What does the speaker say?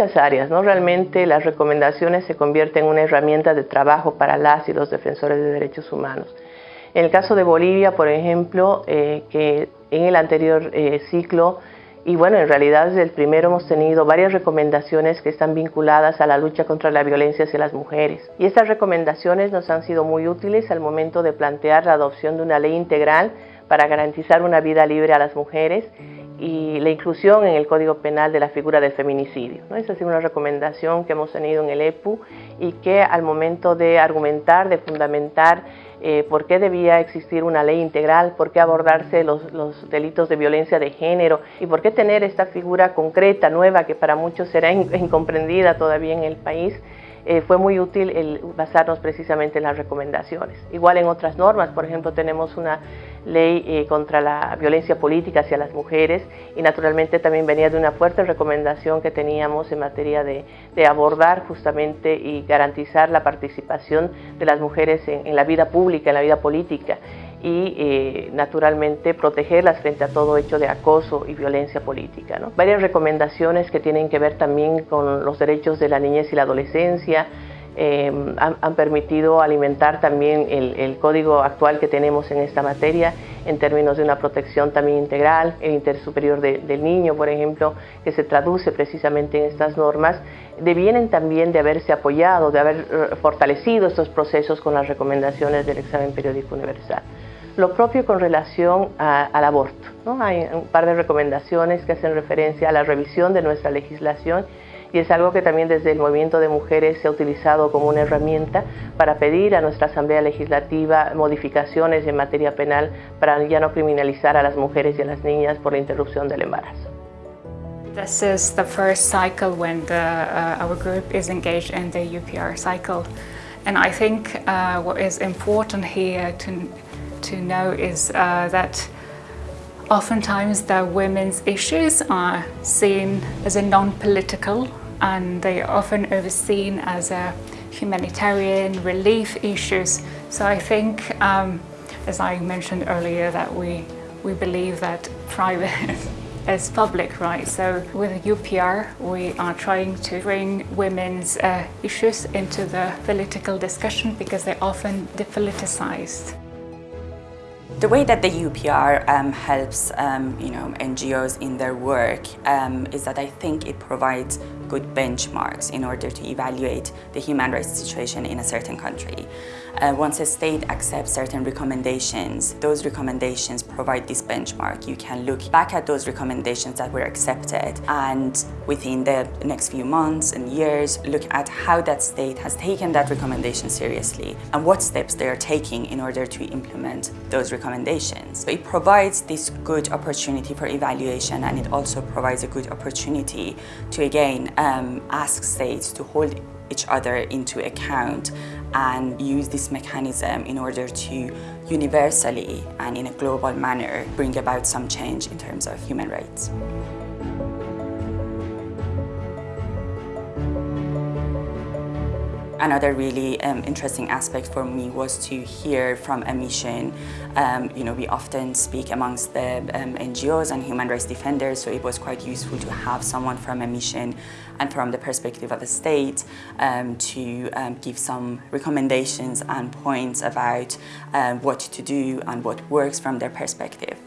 Áreas, ¿no? Realmente las recomendaciones se convierten en una herramienta de trabajo para las y los defensores de derechos humanos. En el caso de Bolivia, por ejemplo, eh, que en el anterior eh, ciclo, y bueno, en realidad desde el primero hemos tenido varias recomendaciones que están vinculadas a la lucha contra la violencia hacia las mujeres. Y estas recomendaciones nos han sido muy útiles al momento de plantear la adopción de una ley integral para garantizar una vida libre a las mujeres y la inclusión en el Código Penal de la figura del feminicidio. ¿no? Esa sido una recomendación que hemos tenido en el EPU y que al momento de argumentar, de fundamentar eh, por qué debía existir una ley integral, por qué abordarse los, delitos de violencia de género y por qué tener esta figura concreta, nueva, que para muchos será incomprendida todavía en el país, eh, fue muy útil el basarnos precisamente en las recomendaciones. Igual en otras normas, por ejemplo, tenemos una ley eh, contra la violencia política hacia las mujeres y naturalmente también venía de una fuerte recomendación que teníamos en materia de, abordar justamente y garantizar la participación de las mujeres en la vida pública, en la vida política y eh, naturalmente protegerlas frente a todo hecho de acoso y violencia política. ¿no? Varias recomendaciones que tienen que ver también con los derechos de la niñez y la adolescencia, eh, han, permitido alimentar también el, código actual que tenemos en esta materia en términos de una protección también integral, el interés superior del niño, por ejemplo, que se traduce precisamente en estas normas, devienen también de haberse apoyado, de haber eh, fortalecido estos procesos con las recomendaciones del examen periódico universal. Lo propio con relación al aborto. Hay un par de recomendaciones que hacen referencia a la revisión de nuestra legislación y es algo que también desde el movimiento de mujeres se ha utilizado como una herramienta para pedir a nuestra Asamblea Legislativa modificaciones en materia penal para ya no criminalizar a las mujeres y a las niñas por la interrupción del embarazo. This is the first cycle when the, uh, our group is engaged in the UPR cycle. And I think uh, what is important here to to know is uh, that oftentimes the women's issues are seen as a non-political and they are often overseen as a humanitarian relief issues. So I think, um, as I mentioned earlier, that we, we believe that private is public, right? So with UPR, we are trying to bring women's uh, issues into the political discussion because they're often depoliticized. The way that the UPR um, helps um, you know, NGOs in their work um, is that I think it provides good benchmarks in order to evaluate the human rights situation in a certain country. Uh, once a state accepts certain recommendations, those recommendations provide this benchmark. You can look back at those recommendations that were accepted and within the next few months and years, look at how that state has taken that recommendation seriously and what steps they are taking in order to implement those recommendations. So it provides this good opportunity for evaluation and it also provides a good opportunity to again um, ask states to hold each other into account and use this mechanism in order to universally and in a global manner bring about some change in terms of human rights. Another really um, interesting aspect for me was to hear from a mission. Um, you know, we often speak amongst the um, NGOs and human rights defenders, so it was quite useful to have someone from a mission and from the perspective of the state um, to um, give some recommendations and points about um, what to do and what works from their perspective.